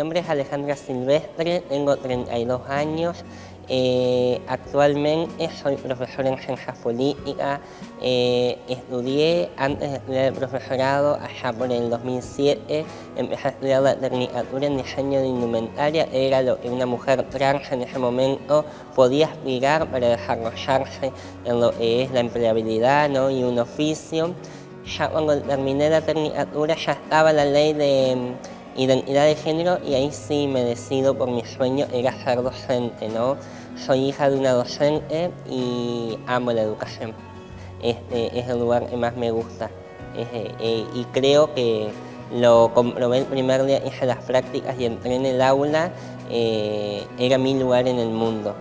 nombre es Alejandra Silvestre, tengo 32 años. Eh, actualmente soy profesor en ciencias políticas. Eh, estudié, antes de estudiar el profesorado, allá por el 2007, empecé a estudiar la tecnicatura en diseño de indumentaria. Era lo que una mujer trans en ese momento podía aspirar para desarrollarse en lo que es la empleabilidad ¿no? y un oficio. Ya cuando terminé la tecnicatura ya estaba la ley de identidad de género y ahí sí me decido por mi sueño era ser docente, ¿no? Soy hija de una docente y amo la educación. Este es el lugar que más me gusta eh, eh, y creo que lo comprobé el primer día, hice las prácticas y entré en el aula, eh, era mi lugar en el mundo.